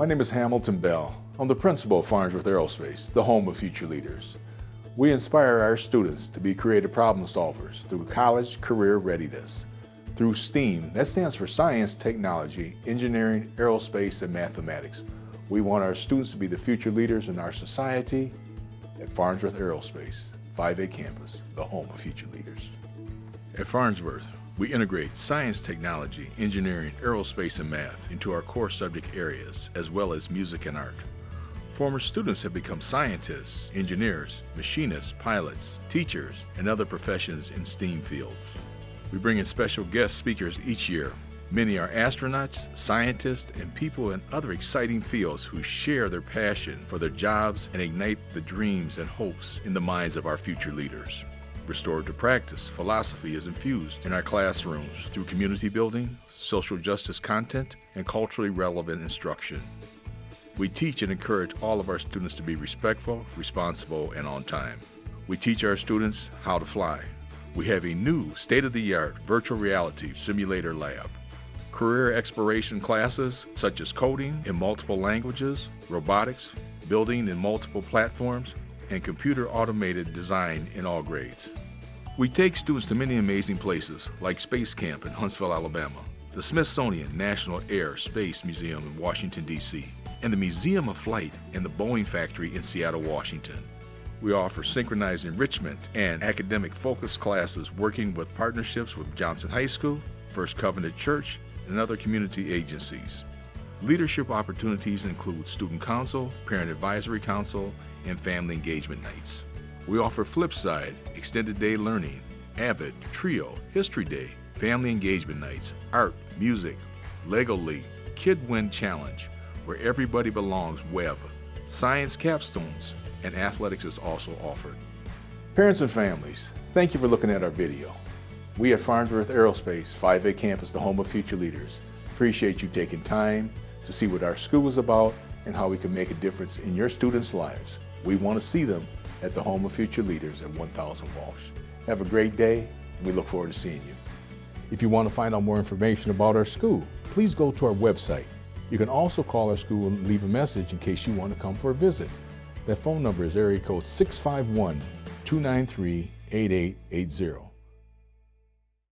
My name is Hamilton Bell. I'm the principal of Farnsworth Aerospace, the home of future leaders. We inspire our students to be creative problem solvers through college career readiness. Through STEAM, that stands for science, technology, engineering, aerospace, and mathematics. We want our students to be the future leaders in our society at Farnsworth Aerospace, 5A campus, the home of future leaders. At Farnsworth, we integrate science, technology, engineering, aerospace, and math into our core subject areas, as well as music and art. Former students have become scientists, engineers, machinists, pilots, teachers, and other professions in STEAM fields. We bring in special guest speakers each year. Many are astronauts, scientists, and people in other exciting fields who share their passion for their jobs and ignite the dreams and hopes in the minds of our future leaders. Restorative practice philosophy is infused in our classrooms through community building, social justice content, and culturally relevant instruction. We teach and encourage all of our students to be respectful, responsible, and on time. We teach our students how to fly. We have a new state-of-the-art virtual reality simulator lab. Career exploration classes such as coding in multiple languages, robotics, building in multiple platforms, and computer automated design in all grades. We take students to many amazing places like Space Camp in Huntsville, Alabama, the Smithsonian National Air Space Museum in Washington, D.C., and the Museum of Flight and the Boeing Factory in Seattle, Washington. We offer synchronized enrichment and academic focus classes working with partnerships with Johnson High School, First Covenant Church, and other community agencies. Leadership opportunities include Student Council, Parent Advisory Council, and Family Engagement Nights. We offer Flipside, Extended Day Learning, Avid, Trio, History Day, Family Engagement Nights, Art, Music, Lego League, KidWind Challenge, where everybody belongs web, science capstones, and athletics is also offered. Parents and families, thank you for looking at our video. We at Farnsworth Aerospace 5A Campus, the home of future leaders, appreciate you taking time to see what our school is about and how we can make a difference in your students' lives. We want to see them at the home of future leaders at 1000 Walsh. Have a great day, we look forward to seeing you. If you want to find out more information about our school, please go to our website, you can also call our school and leave a message in case you want to come for a visit. That phone number is area code 651 293 8880.